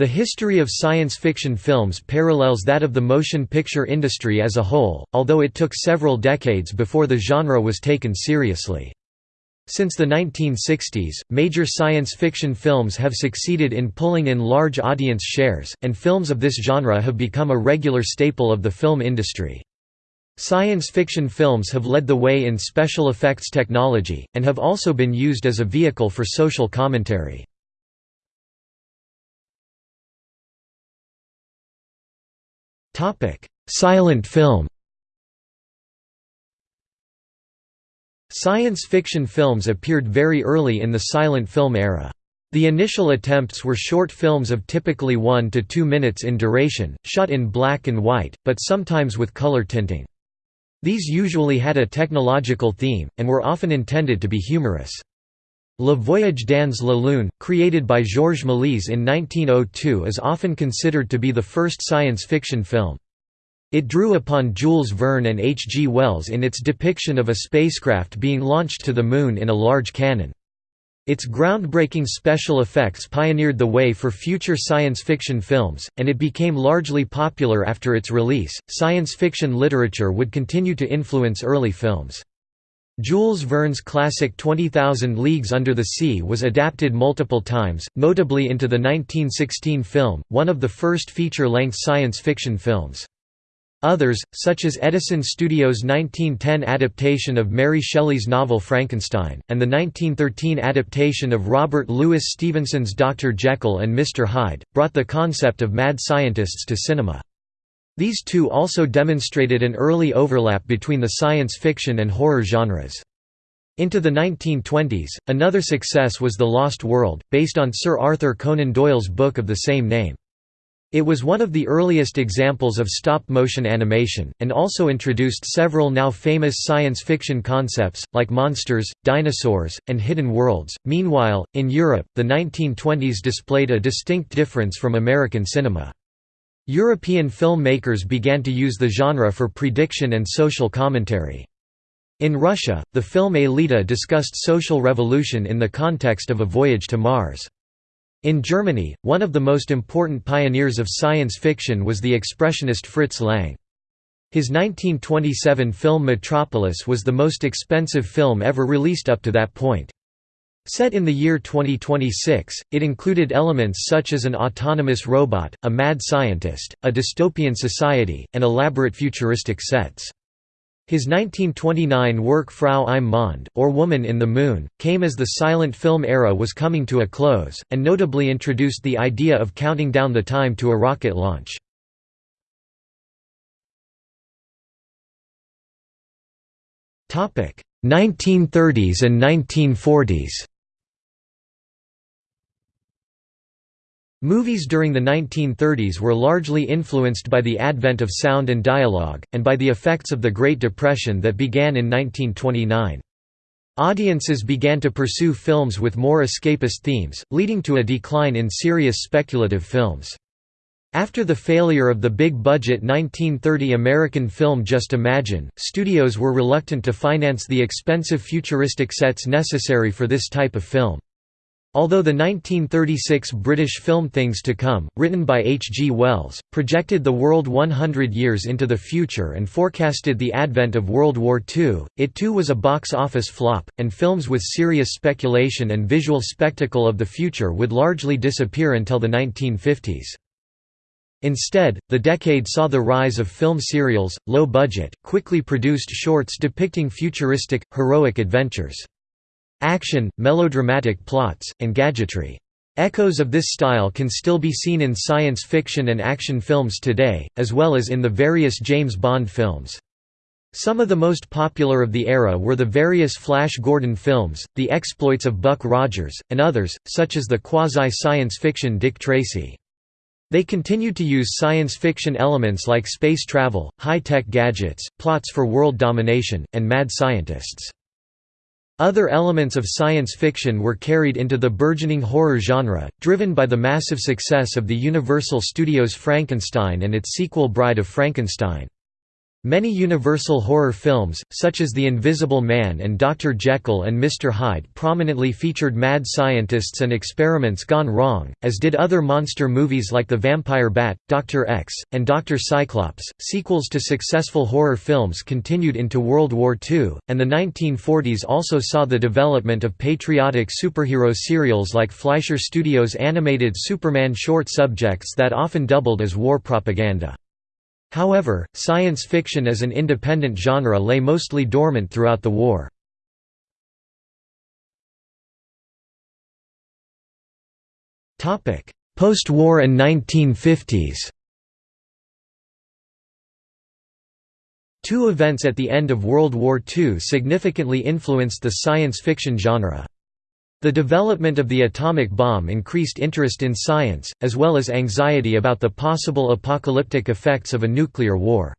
The history of science fiction films parallels that of the motion picture industry as a whole, although it took several decades before the genre was taken seriously. Since the 1960s, major science fiction films have succeeded in pulling in large audience shares, and films of this genre have become a regular staple of the film industry. Science fiction films have led the way in special effects technology, and have also been used as a vehicle for social commentary. Silent film Science fiction films appeared very early in the silent film era. The initial attempts were short films of typically 1 to 2 minutes in duration, shot in black and white, but sometimes with color tinting. These usually had a technological theme, and were often intended to be humorous. Le Voyage dans la Lune, created by Georges Méliès in 1902 is often considered to be the first science fiction film. It drew upon Jules Verne and H. G. Wells in its depiction of a spacecraft being launched to the Moon in a large cannon. Its groundbreaking special effects pioneered the way for future science fiction films, and it became largely popular after its release. Science fiction literature would continue to influence early films. Jules Verne's classic 20,000 Leagues Under the Sea was adapted multiple times, notably into the 1916 film, one of the first feature-length science fiction films. Others, such as Edison Studios' 1910 adaptation of Mary Shelley's novel Frankenstein, and the 1913 adaptation of Robert Louis Stevenson's Dr. Jekyll and Mr. Hyde, brought the concept of mad scientists to cinema. These two also demonstrated an early overlap between the science fiction and horror genres. Into the 1920s, another success was The Lost World, based on Sir Arthur Conan Doyle's book of the same name. It was one of the earliest examples of stop-motion animation, and also introduced several now famous science fiction concepts, like monsters, dinosaurs, and hidden worlds. Meanwhile, in Europe, the 1920s displayed a distinct difference from American cinema. European filmmakers began to use the genre for prediction and social commentary. In Russia, the film Aelita discussed social revolution in the context of a voyage to Mars. In Germany, one of the most important pioneers of science fiction was the expressionist Fritz Lang. His 1927 film Metropolis was the most expensive film ever released up to that point. Set in the year 2026, it included elements such as an autonomous robot, a mad scientist, a dystopian society, and elaborate futuristic sets. His 1929 work Frau im Mond, or Woman in the Moon, came as the silent film era was coming to a close, and notably introduced the idea of counting down the time to a rocket launch. Topic: 1930s and 1940s. Movies during the 1930s were largely influenced by the advent of sound and dialogue, and by the effects of the Great Depression that began in 1929. Audiences began to pursue films with more escapist themes, leading to a decline in serious speculative films. After the failure of the big-budget 1930 American film Just Imagine, studios were reluctant to finance the expensive futuristic sets necessary for this type of film. Although the 1936 British film Things to Come, written by H. G. Wells, projected the world 100 years into the future and forecasted the advent of World War II, it too was a box office flop, and films with serious speculation and visual spectacle of the future would largely disappear until the 1950s. Instead, the decade saw the rise of film serials, low-budget, quickly produced shorts depicting futuristic, heroic adventures action, melodramatic plots, and gadgetry. Echoes of this style can still be seen in science fiction and action films today, as well as in the various James Bond films. Some of the most popular of the era were the various Flash Gordon films, the exploits of Buck Rogers, and others, such as the quasi-science fiction Dick Tracy. They continued to use science fiction elements like space travel, high-tech gadgets, plots for world domination, and mad scientists. Other elements of science fiction were carried into the burgeoning horror genre, driven by the massive success of the Universal Studios' Frankenstein and its sequel Bride of Frankenstein. Many Universal horror films, such as The Invisible Man and Dr. Jekyll and Mr. Hyde prominently featured mad scientists and experiments gone wrong, as did other monster movies like The Vampire Bat, Dr. X, and Dr. Cyclops. Sequels to successful horror films continued into World War II, and the 1940s also saw the development of patriotic superhero serials like Fleischer Studios' animated Superman short subjects that often doubled as war propaganda. However, science fiction as an independent genre lay mostly dormant throughout the war. Post-war and 1950s Two events at the end of World War II significantly influenced the science fiction genre. The development of the atomic bomb increased interest in science, as well as anxiety about the possible apocalyptic effects of a nuclear war.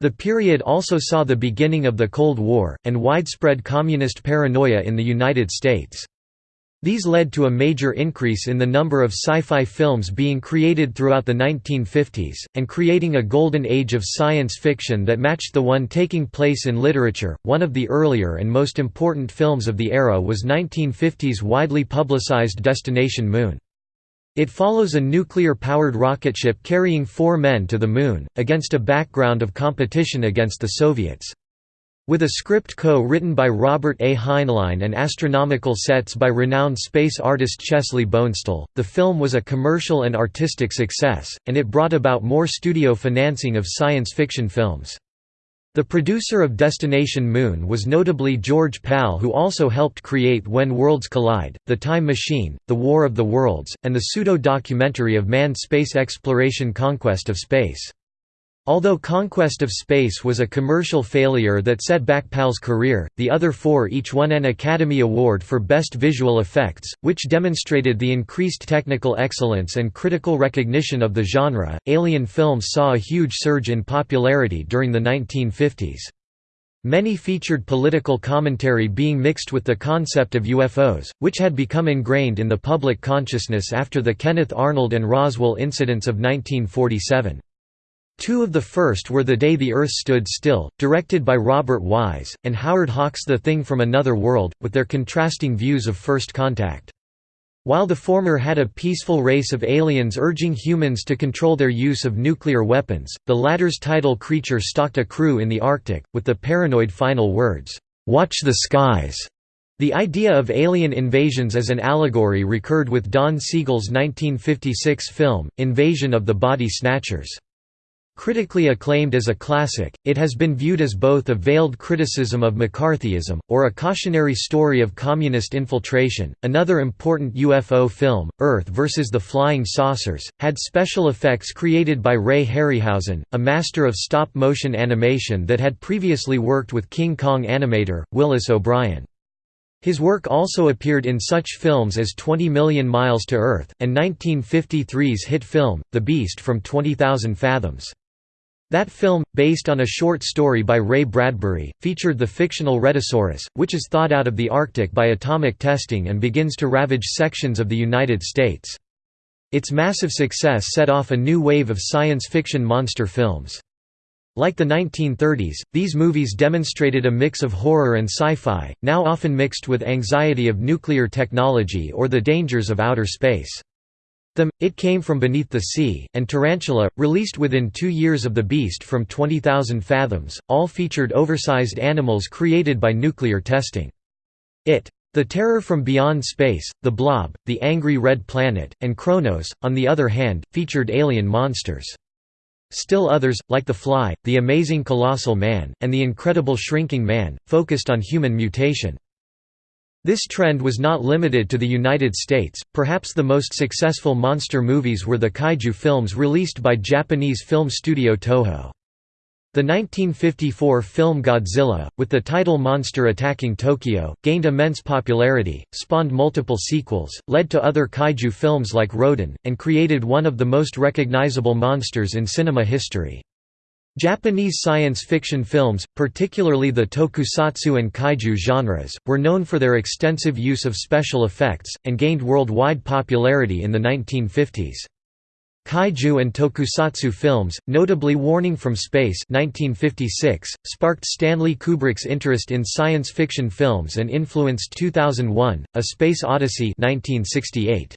The period also saw the beginning of the Cold War, and widespread communist paranoia in the United States. These led to a major increase in the number of sci-fi films being created throughout the 1950s, and creating a golden age of science fiction that matched the one taking place in literature. One of the earlier and most important films of the era was 1950's widely publicized Destination Moon. It follows a nuclear-powered rocket ship carrying four men to the Moon, against a background of competition against the Soviets. With a script co-written by Robert A. Heinlein and astronomical sets by renowned space artist Chesley Bonestell, the film was a commercial and artistic success, and it brought about more studio financing of science fiction films. The producer of Destination Moon was notably George Pal who also helped create When Worlds Collide, The Time Machine, The War of the Worlds, and the pseudo-documentary of manned space exploration Conquest of Space. Although Conquest of Space was a commercial failure that set back Pal's career, the other four each won an Academy Award for Best Visual Effects, which demonstrated the increased technical excellence and critical recognition of the genre. Alien films saw a huge surge in popularity during the 1950s. Many featured political commentary being mixed with the concept of UFOs, which had become ingrained in the public consciousness after the Kenneth Arnold and Roswell incidents of 1947. Two of the first were The Day the Earth Stood Still, directed by Robert Wise, and Howard Hawks' The Thing from Another World, with their contrasting views of first contact. While the former had a peaceful race of aliens urging humans to control their use of nuclear weapons, the latter's title creature stalked a crew in the Arctic, with the paranoid final words, "'Watch the skies'". The idea of alien invasions as an allegory recurred with Don Siegel's 1956 film, Invasion of the Body Snatchers. Critically acclaimed as a classic, it has been viewed as both a veiled criticism of McCarthyism, or a cautionary story of communist infiltration. Another important UFO film, Earth vs. the Flying Saucers, had special effects created by Ray Harryhausen, a master of stop motion animation that had previously worked with King Kong animator, Willis O'Brien. His work also appeared in such films as 20 Million Miles to Earth, and 1953's hit film, The Beast from 20,000 Fathoms. That film, based on a short story by Ray Bradbury, featured the fictional Rhedosaurus, which is thawed out of the Arctic by atomic testing and begins to ravage sections of the United States. Its massive success set off a new wave of science fiction monster films. Like the 1930s, these movies demonstrated a mix of horror and sci-fi, now often mixed with anxiety of nuclear technology or the dangers of outer space. Them, It Came From Beneath the Sea, and Tarantula, released within two years of The Beast from 20,000 Fathoms, all featured oversized animals created by nuclear testing. It. The Terror from Beyond Space, The Blob, The Angry Red Planet, and Kronos, on the other hand, featured alien monsters. Still others, like The Fly, The Amazing Colossal Man, and The Incredible Shrinking Man, focused on human mutation. This trend was not limited to the United States, perhaps the most successful monster movies were the kaiju films released by Japanese film studio Toho. The 1954 film Godzilla, with the title Monster Attacking Tokyo, gained immense popularity, spawned multiple sequels, led to other kaiju films like Rodan, and created one of the most recognizable monsters in cinema history. Japanese science fiction films, particularly the tokusatsu and kaiju genres, were known for their extensive use of special effects, and gained worldwide popularity in the 1950s. Kaiju and tokusatsu films, notably Warning from Space 1956, sparked Stanley Kubrick's interest in science fiction films and influenced 2001, A Space Odyssey 1968.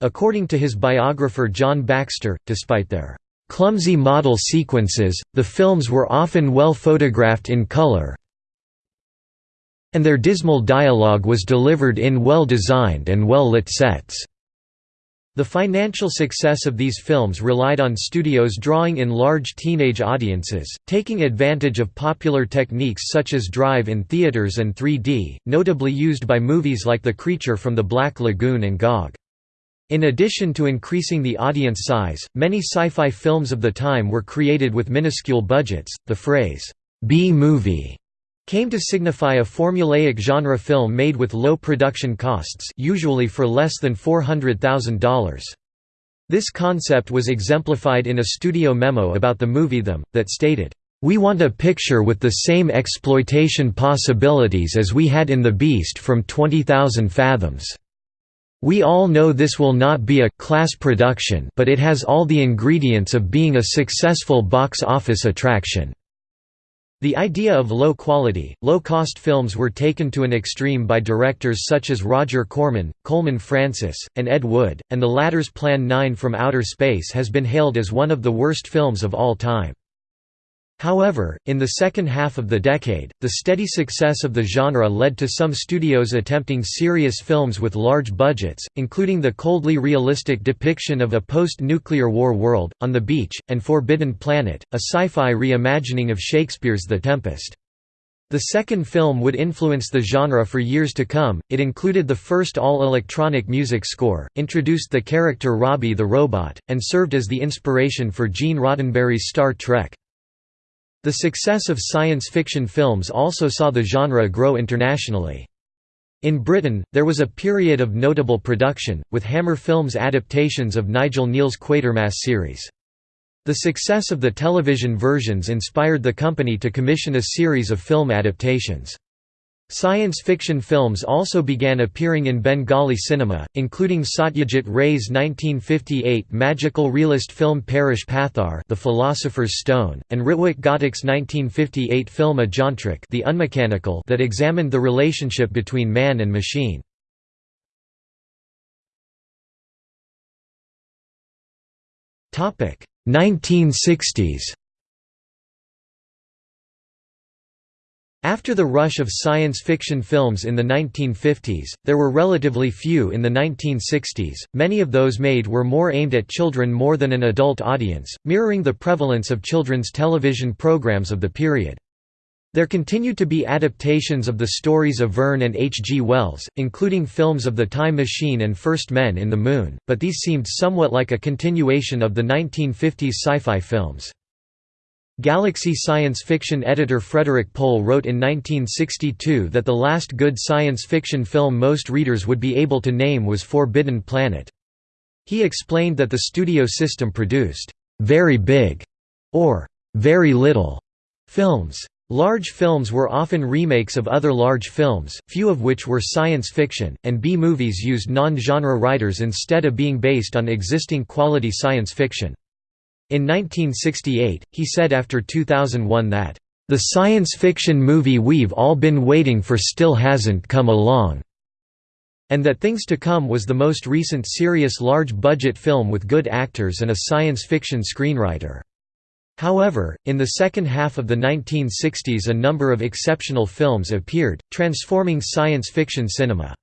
According to his biographer John Baxter, despite their clumsy model sequences, the films were often well photographed in color, and their dismal dialogue was delivered in well-designed and well-lit sets. The financial success of these films relied on studios drawing in large teenage audiences, taking advantage of popular techniques such as drive-in theaters and 3D, notably used by movies like The Creature from the Black Lagoon and Gog. In addition to increasing the audience size, many sci-fi films of the time were created with minuscule budgets. The phrase B-movie came to signify a formulaic genre film made with low production costs usually for less than $400,000. This concept was exemplified in a studio memo about the movie Them, that stated, "...we want a picture with the same exploitation possibilities as we had in The Beast from 20,000 Fathoms. We all know this will not be a class production but it has all the ingredients of being a successful box office attraction." The idea of low-quality, low-cost films were taken to an extreme by directors such as Roger Corman, Coleman Francis, and Ed Wood, and the latter's Plan 9 from Outer Space has been hailed as one of the worst films of all time. However, in the second half of the decade, the steady success of the genre led to some studios attempting serious films with large budgets, including the coldly realistic depiction of a post-nuclear war world, On the Beach, and Forbidden Planet, a sci-fi reimagining of Shakespeare's The Tempest. The second film would influence the genre for years to come, it included the first all-electronic music score, introduced the character Robbie the Robot, and served as the inspiration for Gene Roddenberry's Star Trek. The success of science fiction films also saw the genre grow internationally. In Britain, there was a period of notable production, with Hammer Films' adaptations of Nigel Kneale's Quatermass series. The success of the television versions inspired the company to commission a series of film adaptations. Science fiction films also began appearing in Bengali cinema, including Satyajit Ray's 1958 magical realist film Parash Pathar The Philosopher's Stone, and Ritwik Ghatak's 1958 film Ajantrik The Unmechanical that examined the relationship between man and machine. Topic 1960s After the rush of science fiction films in the 1950s, there were relatively few in the 1960s, many of those made were more aimed at children more than an adult audience, mirroring the prevalence of children's television programs of the period. There continued to be adaptations of the stories of Verne and H. G. Wells, including films of The Time Machine and First Men in the Moon, but these seemed somewhat like a continuation of the 1950s sci-fi films. Galaxy science fiction editor Frederik Pohl wrote in 1962 that the last good science fiction film most readers would be able to name was Forbidden Planet. He explained that the studio system produced, "...very big", or "...very little", films. Large films were often remakes of other large films, few of which were science fiction, and B-movies used non-genre writers instead of being based on existing quality science fiction. In 1968, he said after 2001 that, "...the science fiction movie we've all been waiting for still hasn't come along." and that Things to Come was the most recent serious large-budget film with good actors and a science fiction screenwriter. However, in the second half of the 1960s a number of exceptional films appeared, transforming science fiction cinema.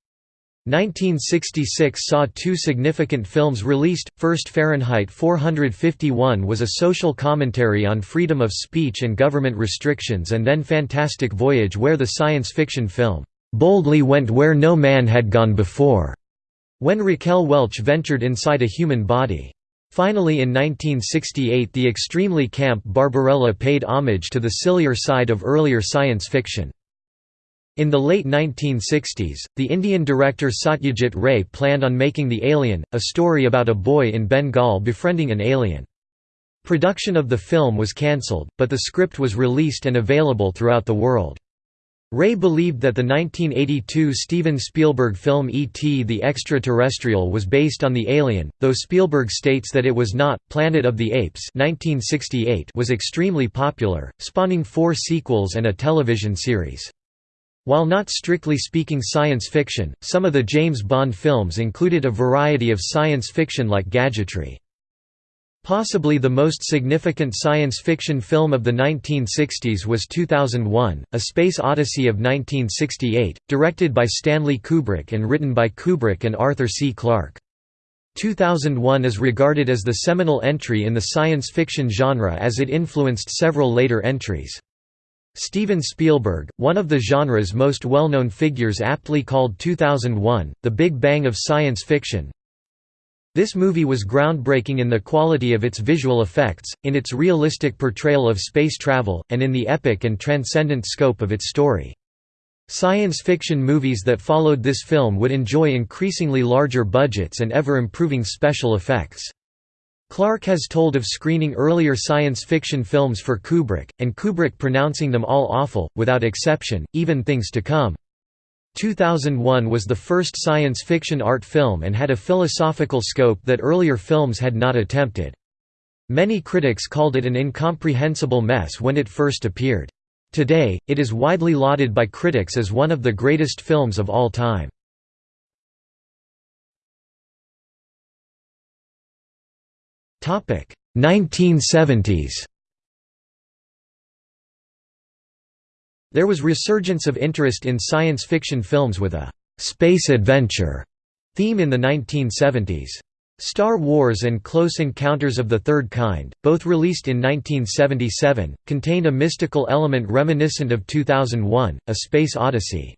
1966 saw two significant films released, first Fahrenheit 451 was a social commentary on freedom of speech and government restrictions and then Fantastic Voyage where the science fiction film, "...boldly went where no man had gone before", when Raquel Welch ventured inside a human body. Finally in 1968 the extremely camp Barbarella paid homage to the sillier side of earlier science fiction. In the late 1960s, the Indian director Satyajit Ray planned on making The Alien, a story about a boy in Bengal befriending an alien. Production of the film was cancelled, but the script was released and available throughout the world. Ray believed that the 1982 Steven Spielberg film E.T. the Extraterrestrial was based on The Alien, though Spielberg states that it was not. Planet of the Apes 1968 was extremely popular, spawning four sequels and a television series. While not strictly speaking science fiction, some of the James Bond films included a variety of science fiction-like gadgetry. Possibly the most significant science fiction film of the 1960s was 2001, A Space Odyssey of 1968, directed by Stanley Kubrick and written by Kubrick and Arthur C. Clarke. 2001 is regarded as the seminal entry in the science fiction genre as it influenced several later entries. Steven Spielberg, one of the genre's most well-known figures aptly called 2001, the Big Bang of science fiction, this movie was groundbreaking in the quality of its visual effects, in its realistic portrayal of space travel, and in the epic and transcendent scope of its story. Science fiction movies that followed this film would enjoy increasingly larger budgets and ever-improving special effects. Clarke has told of screening earlier science fiction films for Kubrick, and Kubrick pronouncing them all awful, without exception, even things to come. 2001 was the first science fiction art film and had a philosophical scope that earlier films had not attempted. Many critics called it an incomprehensible mess when it first appeared. Today, it is widely lauded by critics as one of the greatest films of all time. 1970s. There was resurgence of interest in science fiction films with a «space adventure» theme in the 1970s. Star Wars and Close Encounters of the Third Kind, both released in 1977, contained a mystical element reminiscent of 2001, A Space Odyssey.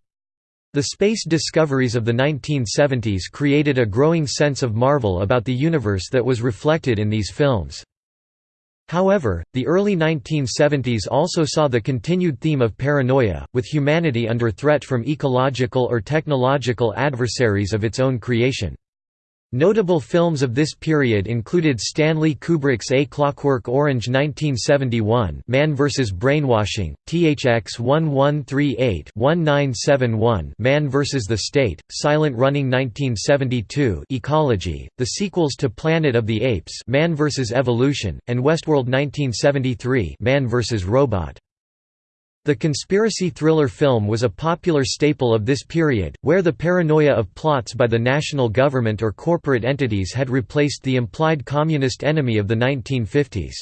The space discoveries of the 1970s created a growing sense of marvel about the universe that was reflected in these films. However, the early 1970s also saw the continued theme of paranoia, with humanity under threat from ecological or technological adversaries of its own creation. Notable films of this period included Stanley Kubrick's A Clockwork Orange 1971 Man vs. Brainwashing, THX 1138-1971 Man vs. the State, Silent Running 1972 Ecology, the sequels to Planet of the Apes Man vs. Evolution, and Westworld 1973 Man vs. Robot. The conspiracy thriller film was a popular staple of this period, where the paranoia of plots by the national government or corporate entities had replaced the implied communist enemy of the 1950s.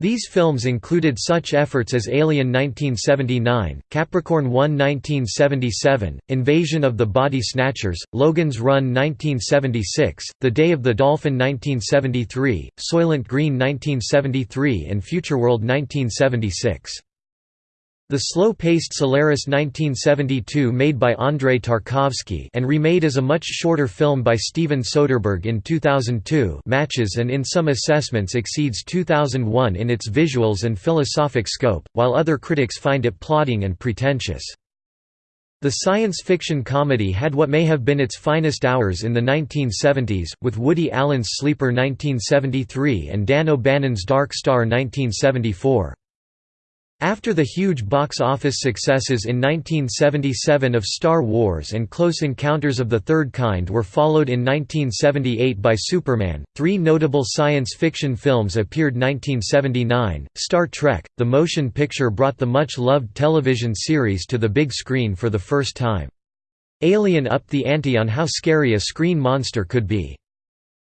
These films included such efforts as Alien 1979, Capricorn 1 1977, Invasion of the Body Snatchers, Logan's Run 1976, The Day of the Dolphin 1973, Soylent Green 1973 and Futureworld 1976. The slow-paced Solaris 1972 made by Andrei Tarkovsky and remade as a much shorter film by Steven Soderbergh in 2002 matches and in some assessments exceeds 2001 in its visuals and philosophic scope, while other critics find it plodding and pretentious. The science fiction comedy had what may have been its finest hours in the 1970s, with Woody Allen's Sleeper 1973 and Dan O'Bannon's Dark Star 1974. After the huge box office successes in 1977 of Star Wars and Close Encounters of the Third Kind were followed in 1978 by Superman, three notable science fiction films appeared 1979, Star Trek, the motion picture brought the much-loved television series to the big screen for the first time. Alien upped the ante on how scary a screen monster could be.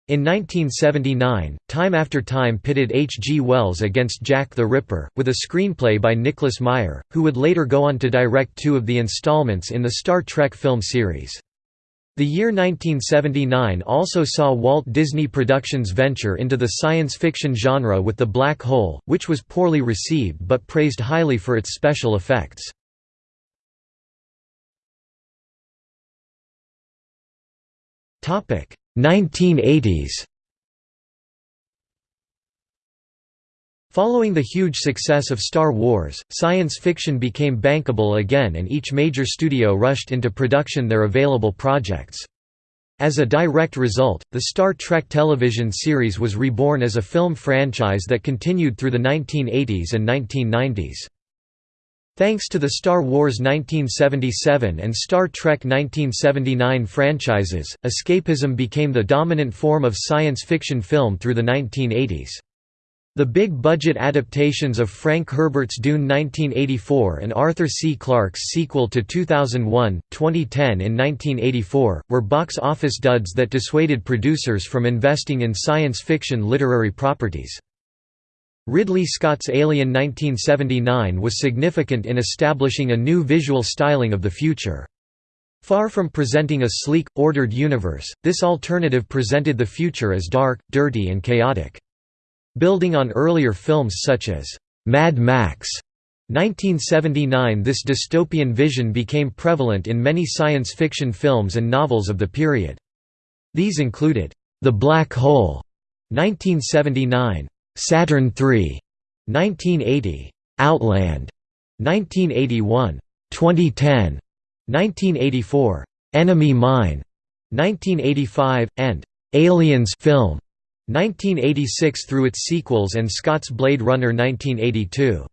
In 1979, Time After Time pitted H. G. Wells against Jack the Ripper, with a screenplay by Nicholas Meyer, who would later go on to direct two of the installments in the Star Trek film series. The year 1979 also saw Walt Disney Productions venture into the science fiction genre with The Black Hole, which was poorly received but praised highly for its special effects. 1980s Following the huge success of Star Wars, science fiction became bankable again and each major studio rushed into production their available projects. As a direct result, the Star Trek television series was reborn as a film franchise that continued through the 1980s and 1990s. Thanks to the Star Wars 1977 and Star Trek 1979 franchises, escapism became the dominant form of science fiction film through the 1980s. The big-budget adaptations of Frank Herbert's Dune 1984 and Arthur C. Clarke's sequel to 2001, 2010 in 1984, were box office duds that dissuaded producers from investing in science fiction literary properties. Ridley Scott's Alien 1979 was significant in establishing a new visual styling of the future. Far from presenting a sleek, ordered universe, this alternative presented the future as dark, dirty and chaotic. Building on earlier films such as Mad Max 1979 this dystopian vision became prevalent in many science fiction films and novels of the period. These included, The Black Hole 1979, Saturn III, 1980, Outland, 1981, 2010, 1984, Enemy Mine, 1985, and Aliens film, 1986 through its sequels and Scott's Blade Runner 1982.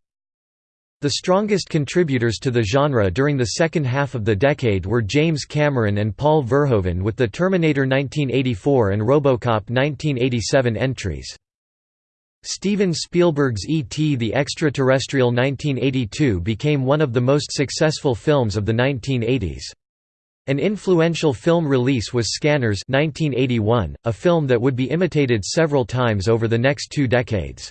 The strongest contributors to the genre during the second half of the decade were James Cameron and Paul Verhoeven with the Terminator 1984 and RoboCop 1987 entries. Steven Spielberg's E.T. the Extraterrestrial 1982 became one of the most successful films of the 1980s. An influential film release was Scanners 1981, a film that would be imitated several times over the next two decades.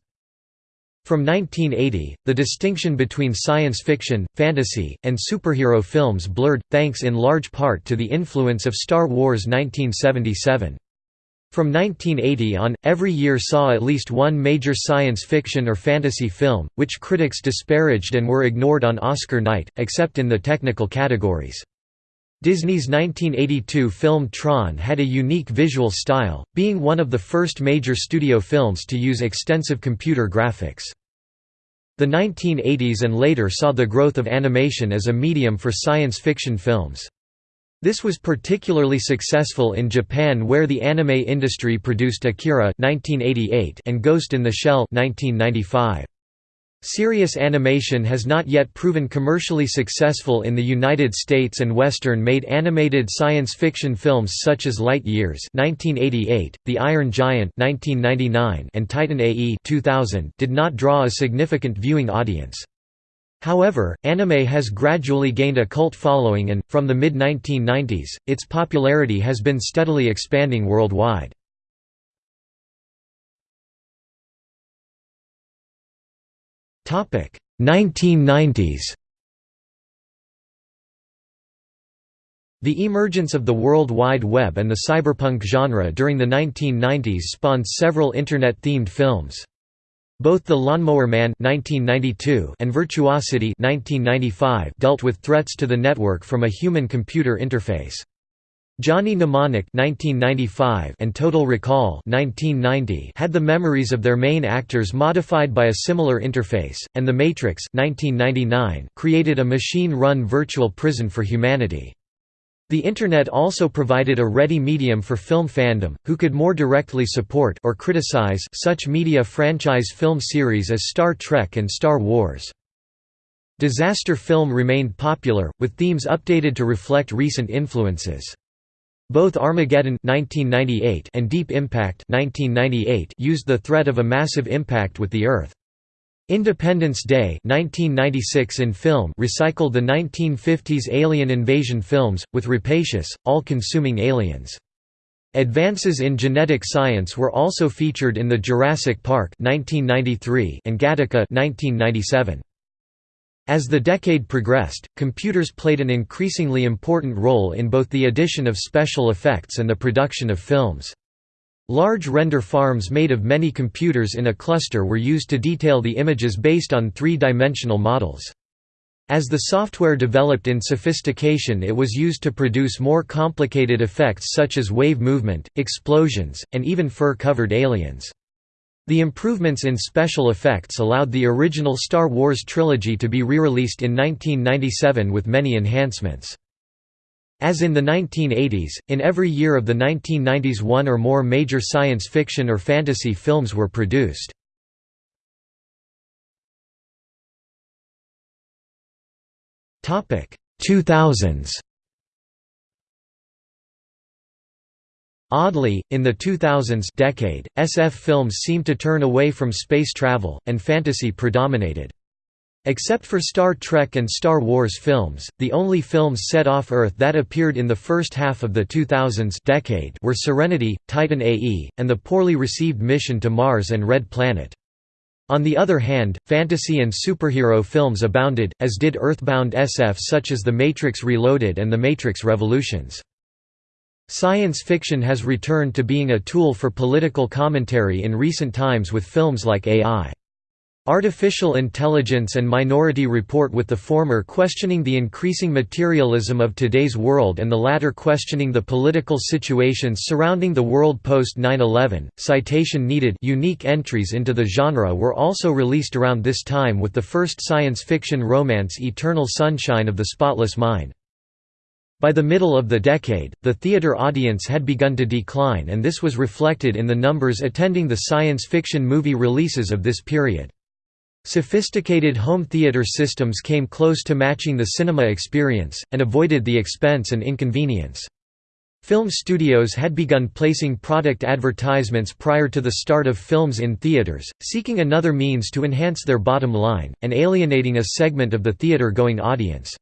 From 1980, the distinction between science fiction, fantasy, and superhero films blurred, thanks in large part to the influence of Star Wars 1977. From 1980 on, every year saw at least one major science fiction or fantasy film, which critics disparaged and were ignored on Oscar night, except in the technical categories. Disney's 1982 film Tron had a unique visual style, being one of the first major studio films to use extensive computer graphics. The 1980s and later saw the growth of animation as a medium for science fiction films. This was particularly successful in Japan where the anime industry produced Akira 1988 and Ghost in the Shell 1995. Serious animation has not yet proven commercially successful in the United States and Western-made animated science fiction films such as Light Years (1988), The Iron Giant (1999), and Titan AE 2000 did not draw a significant viewing audience. However, anime has gradually gained a cult following and, from the mid-1990s, its popularity has been steadily expanding worldwide. Topic 1990s. The emergence of the World Wide Web and the cyberpunk genre during the 1990s spawned several Internet-themed films. Both The Lawnmower Man 1992 and Virtuosity 1995 dealt with threats to the network from a human-computer interface. Johnny Mnemonic 1995 and Total Recall 1990 had the memories of their main actors modified by a similar interface, and The Matrix 1999 created a machine-run virtual prison for humanity. The Internet also provided a ready medium for film fandom, who could more directly support or criticize such media franchise film series as Star Trek and Star Wars. Disaster film remained popular, with themes updated to reflect recent influences. Both Armageddon 1998 and Deep Impact 1998 used the threat of a massive impact with the Earth. Independence Day 1996 in film recycled the 1950s alien invasion films, with rapacious, all-consuming aliens. Advances in genetic science were also featured in the Jurassic Park 1993 and Gattaca 1997. As the decade progressed, computers played an increasingly important role in both the addition of special effects and the production of films. Large render farms made of many computers in a cluster were used to detail the images based on three-dimensional models. As the software developed in sophistication it was used to produce more complicated effects such as wave movement, explosions, and even fur-covered aliens. The improvements in special effects allowed the original Star Wars trilogy to be re-released in 1997 with many enhancements. As in the 1980s, in every year of the 1990s one or more major science fiction or fantasy films were produced. Topic 2000s Oddly, in the 2000s decade, SF films seemed to turn away from space travel, and fantasy predominated. Except for Star Trek and Star Wars films, the only films set off Earth that appeared in the first half of the 2000s decade were Serenity, Titan AE, and the poorly received Mission to Mars and Red Planet. On the other hand, fantasy and superhero films abounded, as did Earthbound SF such as The Matrix Reloaded and The Matrix Revolutions. Science fiction has returned to being a tool for political commentary in recent times with films like AI. Artificial Intelligence and Minority Report with the former questioning the increasing materialism of today's world and the latter questioning the political situations surrounding the world post 9/11. Citation needed unique entries into the genre were also released around this time with the first science fiction romance Eternal Sunshine of the Spotless Mind. By the middle of the decade, the theater audience had begun to decline and this was reflected in the numbers attending the science fiction movie releases of this period. Sophisticated home theater systems came close to matching the cinema experience, and avoided the expense and inconvenience. Film studios had begun placing product advertisements prior to the start of films in theaters, seeking another means to enhance their bottom line, and alienating a segment of the theater-going audience.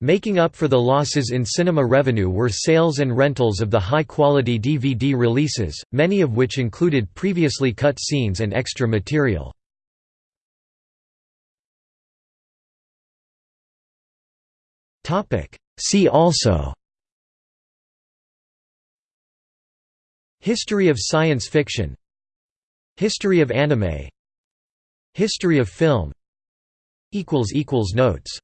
Making up for the losses in cinema revenue were sales and rentals of the high-quality DVD releases, many of which included previously cut scenes and extra material. See also. History of science fiction. History of anime. History of film. Notes